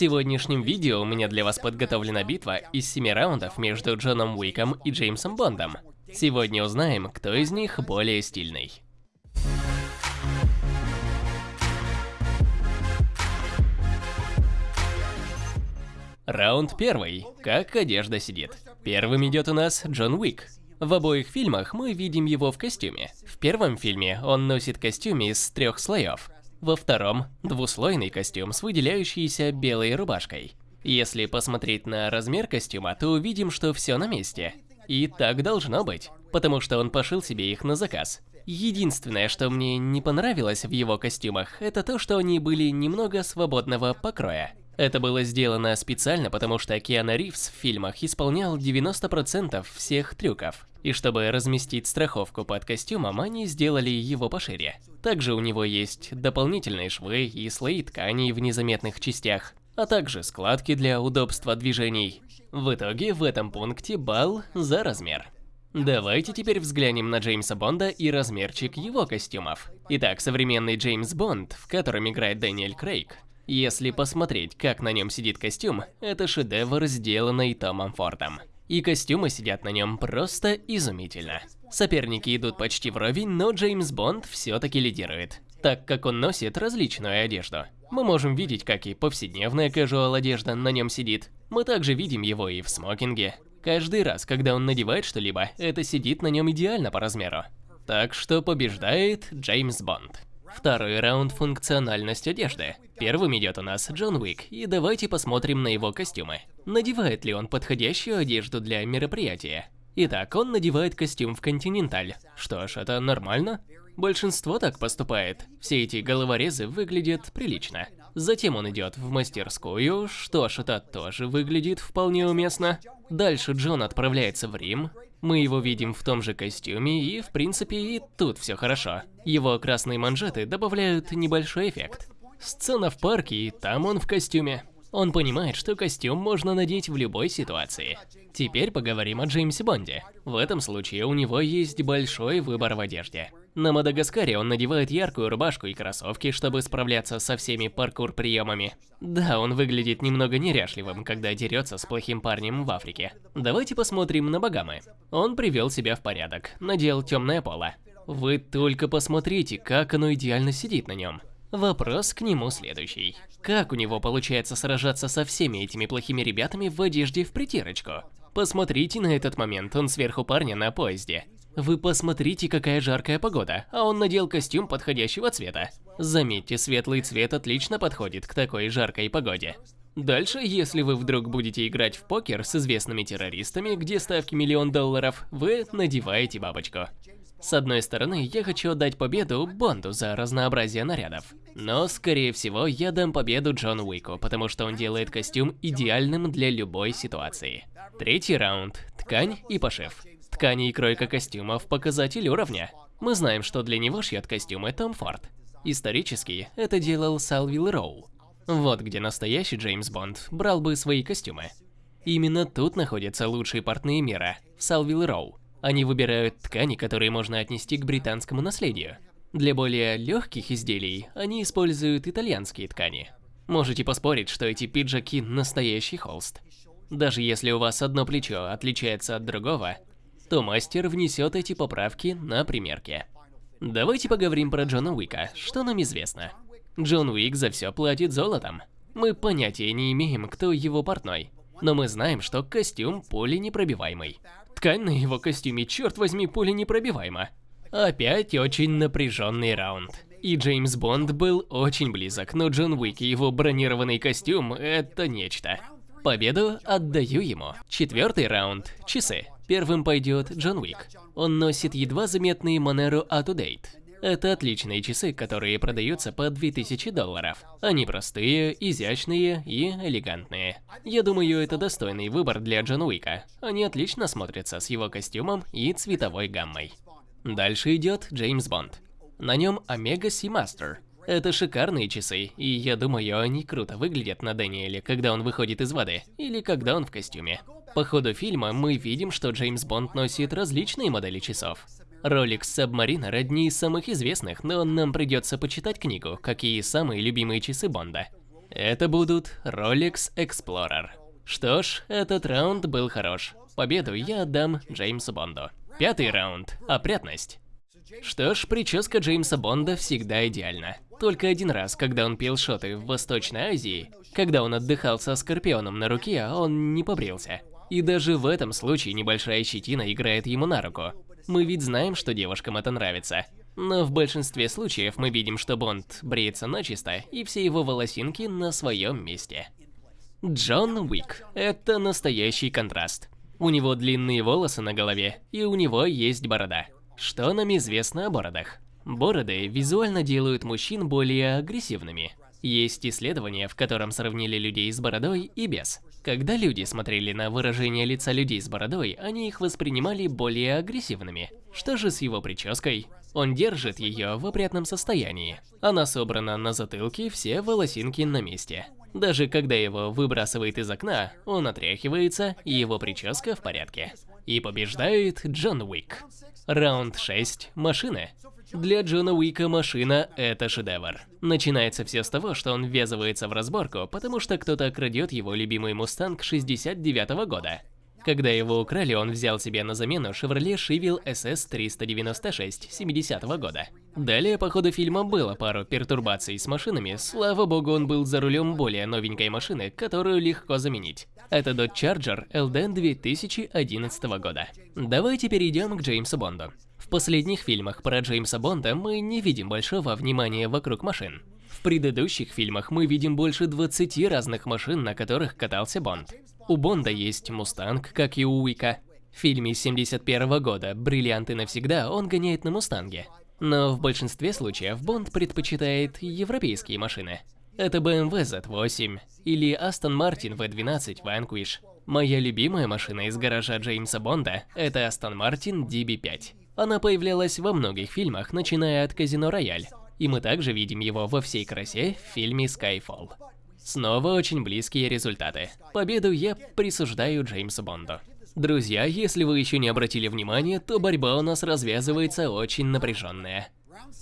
сегодняшнем видео у меня для вас подготовлена битва из 7 раундов между Джоном Уиком и Джеймсом Бондом. Сегодня узнаем, кто из них более стильный. Раунд первый. Как одежда сидит. Первым идет у нас Джон Уик. В обоих фильмах мы видим его в костюме. В первом фильме он носит костюм из трех слоев. Во втором – двуслойный костюм с выделяющейся белой рубашкой. Если посмотреть на размер костюма, то увидим, что все на месте. И так должно быть, потому что он пошил себе их на заказ. Единственное, что мне не понравилось в его костюмах, это то, что они были немного свободного покроя. Это было сделано специально, потому что Киана Ривз в фильмах исполнял 90% всех трюков. И чтобы разместить страховку под костюмом, они сделали его пошире. Также у него есть дополнительные швы и слои тканей в незаметных частях, а также складки для удобства движений. В итоге в этом пункте балл за размер. Давайте теперь взглянем на Джеймса Бонда и размерчик его костюмов. Итак, современный Джеймс Бонд, в котором играет Дэниэль Крейг. Если посмотреть, как на нем сидит костюм, это шедевр, сделанный Томом Фордом и костюмы сидят на нем просто изумительно. Соперники идут почти вровень, но Джеймс Бонд все-таки лидирует, так как он носит различную одежду. Мы можем видеть, как и повседневная casual одежда на нем сидит. Мы также видим его и в смокинге. Каждый раз, когда он надевает что-либо, это сидит на нем идеально по размеру. Так что побеждает Джеймс Бонд. Второй раунд – функциональность одежды. Первым идет у нас Джон Уик, и давайте посмотрим на его костюмы. Надевает ли он подходящую одежду для мероприятия? Итак, он надевает костюм в Континенталь. Что ж, это нормально. Большинство так поступает. Все эти головорезы выглядят прилично. Затем он идет в мастерскую, что ж, это тоже выглядит вполне уместно. Дальше Джон отправляется в Рим. Мы его видим в том же костюме, и в принципе и тут все хорошо. Его красные манжеты добавляют небольшой эффект. Сцена в парке, и там он в костюме. Он понимает, что костюм можно надеть в любой ситуации. Теперь поговорим о Джеймсе Бонде. В этом случае у него есть большой выбор в одежде. На Мадагаскаре он надевает яркую рубашку и кроссовки, чтобы справляться со всеми паркур-приемами. Да, он выглядит немного неряшливым, когда дерется с плохим парнем в Африке. Давайте посмотрим на Багамы. Он привел себя в порядок, надел темное поло. Вы только посмотрите, как оно идеально сидит на нем. Вопрос к нему следующий. Как у него получается сражаться со всеми этими плохими ребятами в одежде в притирочку? Посмотрите на этот момент, он сверху парня на поезде. Вы посмотрите, какая жаркая погода, а он надел костюм подходящего цвета. Заметьте, светлый цвет отлично подходит к такой жаркой погоде. Дальше, если вы вдруг будете играть в покер с известными террористами, где ставки миллион долларов, вы надеваете бабочку. С одной стороны, я хочу отдать победу Бонду за разнообразие нарядов. Но, скорее всего, я дам победу Джону Уику, потому что он делает костюм идеальным для любой ситуации. Третий раунд. Ткань и пошив. Ткани и кройка костюмов – показатель уровня. Мы знаем, что для него шьет костюмы Том Форд. Исторически, это делал Салвил Роу. Вот где настоящий Джеймс Бонд брал бы свои костюмы. Именно тут находятся лучшие портные мира – в Салвил Роу. Они выбирают ткани, которые можно отнести к британскому наследию. Для более легких изделий они используют итальянские ткани. Можете поспорить, что эти пиджаки – настоящий холст. Даже если у вас одно плечо отличается от другого, то мастер внесет эти поправки на примерке. Давайте поговорим про Джона Уика, что нам известно. Джон Уик за все платит золотом. Мы понятия не имеем, кто его портной, но мы знаем, что костюм пуленепробиваемый. Ткань на его костюме, черт возьми, пуленепробиваема. Опять очень напряженный раунд. И Джеймс Бонд был очень близок, но Джон Уик и его бронированный костюм – это нечто. Победу отдаю ему. Четвертый раунд – часы. Первым пойдет Джон Уик. Он носит едва заметные Monero Out-to-Date. Это отличные часы, которые продаются по 2000 долларов. Они простые, изящные и элегантные. Я думаю, это достойный выбор для Джон Уика. Они отлично смотрятся с его костюмом и цветовой гаммой. Дальше идет Джеймс Бонд. На нем Омега Seamaster. Это шикарные часы, и я думаю, они круто выглядят на Дэниеле, когда он выходит из воды, или когда он в костюме. По ходу фильма мы видим, что Джеймс Бонд носит различные модели часов. Rolex Submariner одни из самых известных, но нам придется почитать книгу, какие самые любимые часы Бонда. Это будут Rolex Explorer. Что ж, этот раунд был хорош. Победу я отдам Джеймсу Бонду. Пятый раунд. Опрятность. Что ж, прическа Джеймса Бонда всегда идеальна. Только один раз, когда он пил шоты в Восточной Азии, когда он отдыхал со Скорпионом на руке, он не побрился. И даже в этом случае небольшая щетина играет ему на руку. Мы ведь знаем, что девушкам это нравится. Но в большинстве случаев мы видим, что Бонд бреется начисто, и все его волосинки на своем месте. Джон Уик – это настоящий контраст. У него длинные волосы на голове, и у него есть борода. Что нам известно о бородах? Бороды визуально делают мужчин более агрессивными. Есть исследование, в котором сравнили людей с бородой и без. Когда люди смотрели на выражение лица людей с бородой, они их воспринимали более агрессивными. Что же с его прической? Он держит ее в опрятном состоянии. Она собрана на затылке, все волосинки на месте. Даже когда его выбрасывает из окна, он отряхивается, и его прическа в порядке. И побеждает Джон Уик. Раунд 6. Машины. Для Джона Уика машина – это шедевр. Начинается все с того, что он ввязывается в разборку, потому что кто-то крадет его любимый Мустанг 69 -го года. Когда его украли, он взял себе на замену Chevrolet Chevelle SS396 70 -го года. Далее по ходу фильма было пару пертурбаций с машинами, слава богу он был за рулем более новенькой машины, которую легко заменить. Это Dodge Charger LD 2011 года. Давайте перейдем к Джеймсу Бонду. Последних фильмах про Джеймса Бонда мы не видим большого внимания вокруг машин. В предыдущих фильмах мы видим больше 20 разных машин, на которых катался Бонд. У Бонда есть Мустанг, как и у Уика. В фильме 71 -го года «Бриллианты навсегда» он гоняет на Мустанге. Но в большинстве случаев Бонд предпочитает европейские машины. Это BMW Z8 или Aston Martin V12 Vanquish. Моя любимая машина из гаража Джеймса Бонда – это Aston Martin DB5. Она появлялась во многих фильмах, начиная от Казино Рояль. И мы также видим его во всей красе в фильме Skyfall. Снова очень близкие результаты. Победу я присуждаю Джеймсу Бонду. Друзья, если вы еще не обратили внимания, то борьба у нас развязывается очень напряженная.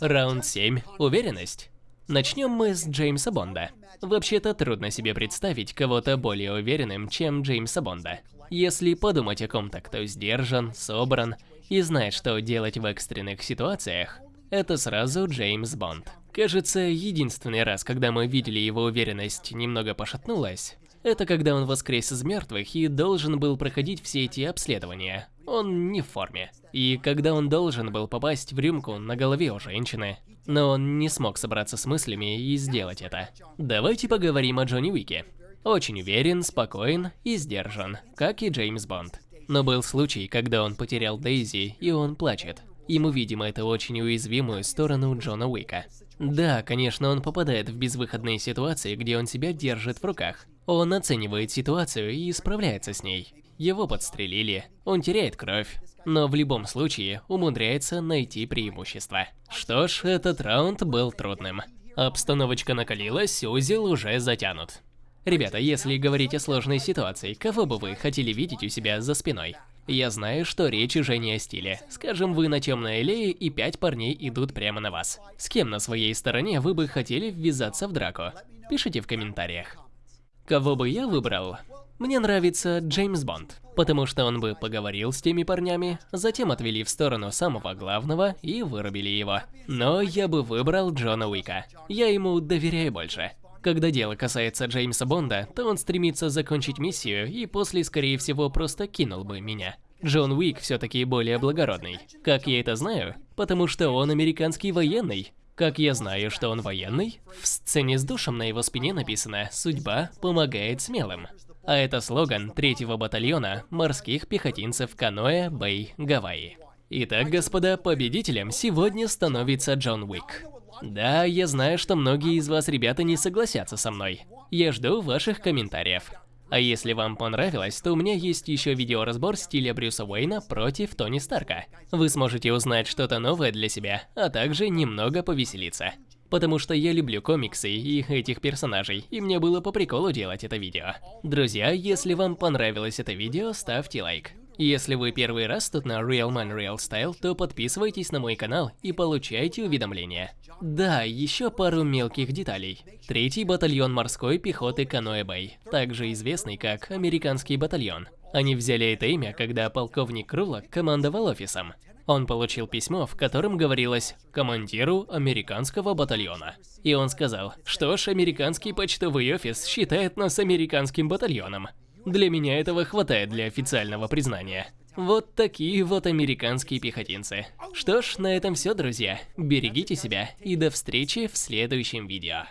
Раунд 7. Уверенность. Начнем мы с Джеймса Бонда. Вообще-то трудно себе представить кого-то более уверенным, чем Джеймса Бонда. Если подумать о ком-то, кто сдержан, собран и знает, что делать в экстренных ситуациях, это сразу Джеймс Бонд. Кажется, единственный раз, когда мы видели его уверенность немного пошатнулась, это когда он воскрес из мертвых и должен был проходить все эти обследования. Он не в форме. И когда он должен был попасть в рюмку на голове у женщины. Но он не смог собраться с мыслями и сделать это. Давайте поговорим о Джонни Уике. Очень уверен, спокоен и сдержан, как и Джеймс Бонд. Но был случай, когда он потерял Дейзи, и он плачет. И мы видим эту очень уязвимую сторону Джона Уика. Да, конечно, он попадает в безвыходные ситуации, где он себя держит в руках. Он оценивает ситуацию и справляется с ней. Его подстрелили, он теряет кровь, но в любом случае умудряется найти преимущество. Что ж, этот раунд был трудным. Обстановочка накалилась, узел уже затянут. Ребята, если говорить о сложной ситуации, кого бы вы хотели видеть у себя за спиной? Я знаю, что речь уже не о стиле. Скажем, вы на темной аллее и пять парней идут прямо на вас. С кем на своей стороне вы бы хотели ввязаться в драку? Пишите в комментариях. Кого бы я выбрал? Мне нравится Джеймс Бонд, потому что он бы поговорил с теми парнями, затем отвели в сторону самого главного и вырубили его. Но я бы выбрал Джона Уика. Я ему доверяю больше. Когда дело касается Джеймса Бонда, то он стремится закончить миссию и после, скорее всего, просто кинул бы меня. Джон Уик все-таки более благородный. Как я это знаю? Потому что он американский военный. Как я знаю, что он военный? В сцене с душем на его спине написано «Судьба помогает смелым». А это слоган третьего батальона морских пехотинцев Каноэ Бэй, Гавайи. Итак, господа, победителем сегодня становится Джон Уик. Да, я знаю, что многие из вас, ребята, не согласятся со мной. Я жду ваших комментариев. А если вам понравилось, то у меня есть еще видеоразбор стиля Брюса Уэйна против Тони Старка. Вы сможете узнать что-то новое для себя, а также немного повеселиться. Потому что я люблю комиксы и этих персонажей, и мне было по приколу делать это видео. Друзья, если вам понравилось это видео, ставьте лайк. Если вы первый раз тут на Real Man Real Style, то подписывайтесь на мой канал и получайте уведомления. Да, еще пару мелких деталей. Третий батальон морской пехоты Каноэ Бэй, также известный как Американский батальон. Они взяли это имя, когда полковник Крулок командовал офисом. Он получил письмо, в котором говорилось «командиру американского батальона». И он сказал, что ж, американский почтовый офис считает нас американским батальоном. Для меня этого хватает для официального признания. Вот такие вот американские пехотинцы. Что ж, на этом все, друзья. Берегите себя и до встречи в следующем видео.